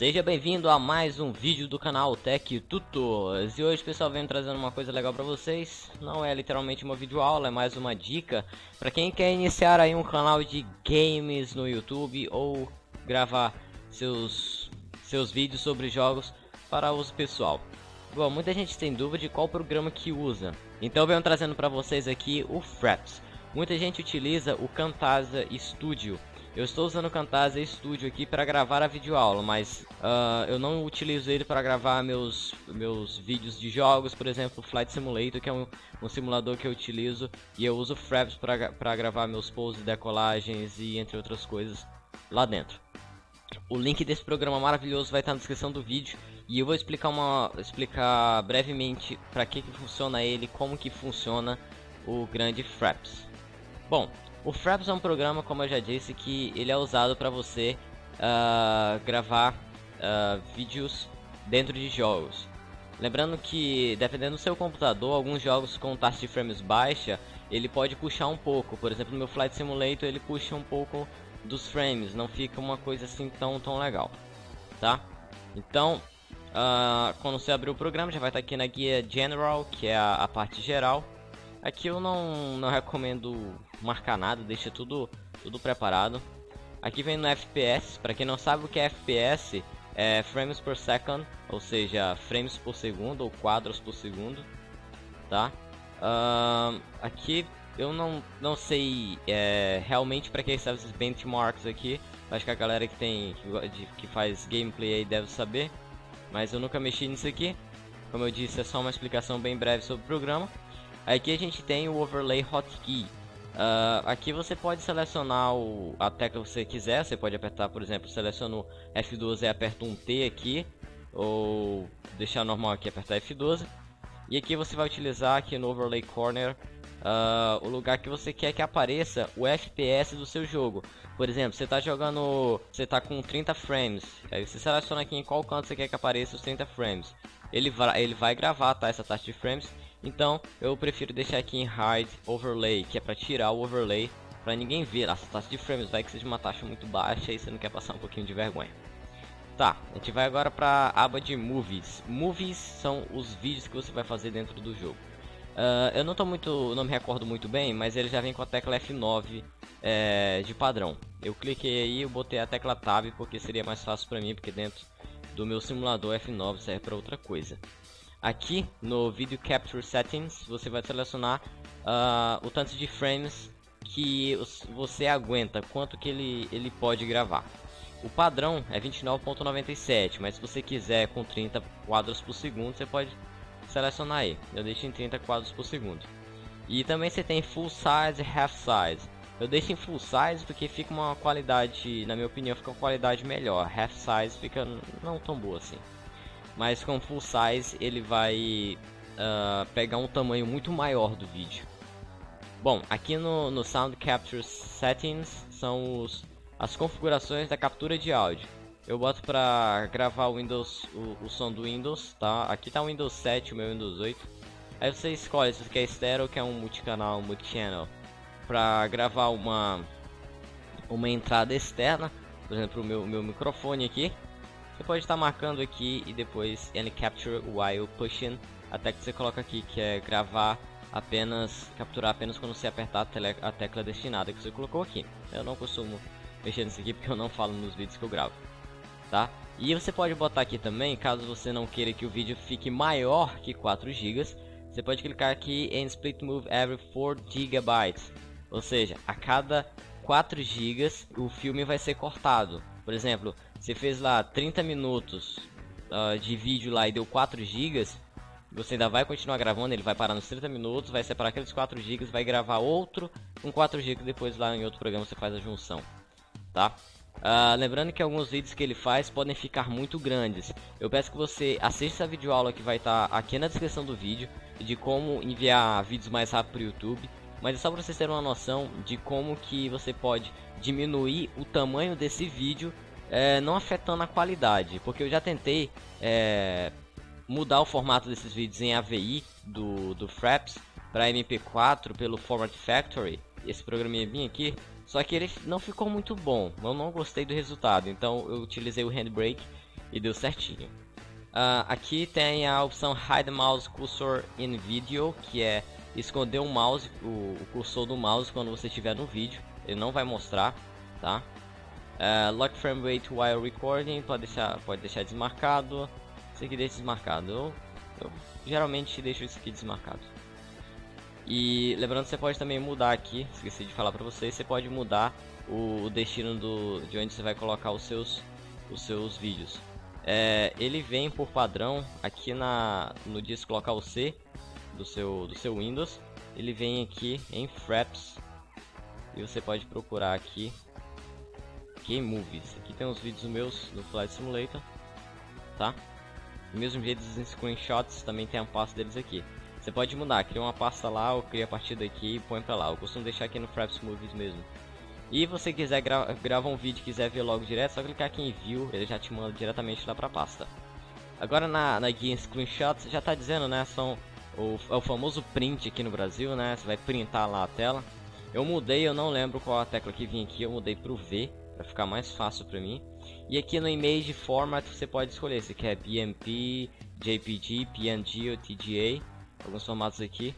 Seja bem-vindo a mais um vídeo do canal Tech Tutors. E hoje pessoal venho trazendo uma coisa legal pra vocês. Não é literalmente uma videoaula, é mais uma dica Pra quem quer iniciar aí um canal de games no YouTube Ou gravar seus, seus vídeos sobre jogos para uso pessoal Bom, muita gente tem dúvida de qual programa que usa. Então venho trazendo pra vocês aqui o Fraps. Muita gente utiliza o Camtasia Studio. Eu estou usando o Camtasia Studio aqui para gravar a videoaula, mas uh, eu não utilizo ele para gravar meus, meus vídeos de jogos, por exemplo, Flight Simulator, que é um, um simulador que eu utilizo, e eu uso Fraps para gravar meus pousos, decolagens e entre outras coisas lá dentro. O link desse programa maravilhoso vai estar na descrição do vídeo e eu vou explicar uma explicar brevemente para que que funciona ele, como que funciona o grande Fraps. Bom, o Fraps é um programa, como eu já disse, que ele é usado para você uh, gravar uh, vídeos dentro de jogos. Lembrando que, dependendo do seu computador, alguns jogos com taxa de frames baixa, ele pode puxar um pouco. Por exemplo, no meu Flight Simulator ele puxa um pouco dos frames, não fica uma coisa assim tão, tão legal, tá? Então, uh, quando você abrir o programa, já vai estar aqui na guia General, que é a, a parte geral. Aqui eu não, não recomendo marcar nada, deixa tudo, tudo preparado. Aqui vem no FPS, para quem não sabe o que é FPS, é frames per second, ou seja, frames por segundo ou quadros por segundo, tá? Uh, aqui eu não, não sei é, realmente para que serve esses benchmarks aqui, acho que a galera que tem que, que faz gameplay aí deve saber, mas eu nunca mexi nisso aqui. Como eu disse, é só uma explicação bem breve sobre o programa. Aqui a gente tem o overlay hotkey. Uh, aqui você pode selecionar o, a tecla que você quiser, você pode apertar, por exemplo, seleciono F12 e aperto um T aqui, ou deixar normal aqui apertar F12. E aqui você vai utilizar aqui no Overlay Corner uh, o lugar que você quer que apareça o FPS do seu jogo. Por exemplo, você está jogando, você está com 30 frames, aí você seleciona aqui em qual canto você quer que apareça os 30 frames. Ele vai, ele vai gravar tá, essa taxa de frames então eu prefiro deixar aqui em Hide Overlay, que é para tirar o overlay para ninguém ver as taxas de frames, vai que seja uma taxa muito baixa e você não quer passar um pouquinho de vergonha. Tá, a gente vai agora para a aba de Movies. Movies são os vídeos que você vai fazer dentro do jogo. Uh, eu não tô muito, não me recordo muito bem, mas ele já vem com a tecla F9 é, de padrão. Eu cliquei aí, eu botei a tecla Tab porque seria mais fácil para mim, porque dentro do meu simulador F9 serve para outra coisa. Aqui no Video Capture Settings você vai selecionar uh, o tanto de frames que você aguenta, quanto que ele, ele pode gravar. O padrão é 29.97, mas se você quiser com 30 quadros por segundo, você pode selecionar aí. Eu deixo em 30 quadros por segundo. E também você tem Full Size e Half Size. Eu deixo em Full Size porque fica uma qualidade, na minha opinião, fica uma qualidade melhor. Half Size fica não tão boa assim mas com full size ele vai uh, pegar um tamanho muito maior do vídeo. Bom, aqui no, no Sound Capture Settings são os, as configurações da captura de áudio. Eu boto para gravar o Windows, o, o, som do Windows, tá? Aqui tá o Windows 7, o meu Windows 8. Aí você escolhe se você quer estéreo ou quer um multicanal, multichannel. Para gravar uma uma entrada externa, por exemplo, o meu, meu microfone aqui. Você pode estar marcando aqui e depois Any Capture While Pushing, até que você coloca aqui que é gravar apenas, capturar apenas quando você apertar a, a tecla destinada que você colocou aqui. Eu não costumo mexer nisso aqui porque eu não falo nos vídeos que eu gravo, tá? E você pode botar aqui também, caso você não queira que o vídeo fique maior que 4 GB, você pode clicar aqui em Split Move Every 4 GB, ou seja, a cada 4 GB o filme vai ser cortado. Por exemplo, você fez lá 30 minutos uh, de vídeo lá e deu 4 GB, você ainda vai continuar gravando, ele vai parar nos 30 minutos, vai separar aqueles 4 GB, vai gravar outro com 4 GB depois lá em outro programa você faz a junção, tá? Uh, lembrando que alguns vídeos que ele faz podem ficar muito grandes. Eu peço que você assista a videoaula que vai estar tá aqui na descrição do vídeo de como enviar vídeos mais rápido para o YouTube. Mas é só para vocês terem uma noção de como que você pode diminuir o tamanho desse vídeo é, não afetando a qualidade, porque eu já tentei é, mudar o formato desses vídeos em AVI do, do Fraps para MP4 pelo Format Factory, esse programinha aqui, só que ele não ficou muito bom, eu não gostei do resultado, então eu utilizei o Handbrake e deu certinho. Uh, aqui tem a opção Hide Mouse Cursor in Video, que é esconder o mouse, o, o cursor do mouse quando você estiver no vídeo, ele não vai mostrar, tá? Uh, lock frame rate while recording, pode deixar, pode deixar desmarcado, isso aqui deixa desmarcado, eu, eu geralmente deixo isso aqui desmarcado. E lembrando que você pode também mudar aqui, esqueci de falar pra vocês, você pode mudar o, o destino do, de onde você vai colocar os seus, os seus vídeos. É, ele vem por padrão aqui na, no disco local C do seu, do seu Windows. Ele vem aqui em Fraps e você pode procurar aqui Game Movies. Aqui tem os vídeos meus do Flight Simulator, tá? Mesmo jeito os screenshots também tem a pasta deles aqui. Você pode mudar, cria uma pasta lá ou cria a partir daqui e põe pra lá. Eu costumo deixar aqui no Fraps Movies mesmo. E você quiser gra gravar um vídeo quiser ver logo direto, só clicar aqui em View, ele já te manda diretamente lá pra pasta. Agora na, na guia Screenshots, já tá dizendo, né, são o, é o famoso print aqui no Brasil, né, você vai printar lá a tela. Eu mudei, eu não lembro qual a tecla que vinha aqui, eu mudei pro V, pra ficar mais fácil pra mim. E aqui no Image Format você pode escolher se quer BMP, JPG, PNG ou TGA alguns formatos aqui.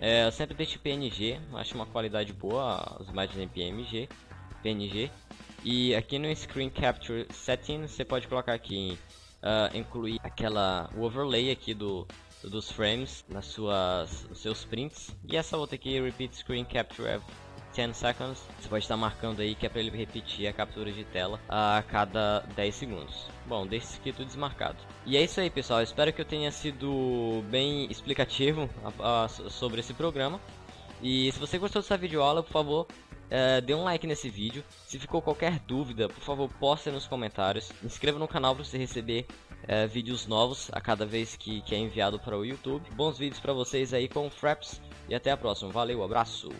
É, sempre deixo PNG, acho uma qualidade boa as imagens em PNG, PNG. E aqui no Screen Capture Setting você pode colocar aqui uh, incluir aquela o overlay aqui do dos frames nas suas nos seus prints e essa outra aqui Repeat Screen Capture 10 seconds. Você pode estar marcando aí que é para ele repetir a captura de tela a cada 10 segundos. Bom, deixa isso aqui tudo desmarcado. E é isso aí, pessoal. Espero que eu tenha sido bem explicativo a, a, sobre esse programa. E se você gostou dessa videoaula, por favor, é, dê um like nesse vídeo. Se ficou qualquer dúvida, por favor, poste nos comentários. Inscreva no canal para você receber é, vídeos novos a cada vez que, que é enviado para o YouTube. Bons vídeos para vocês aí com o Fraps e até a próxima. Valeu, abraço!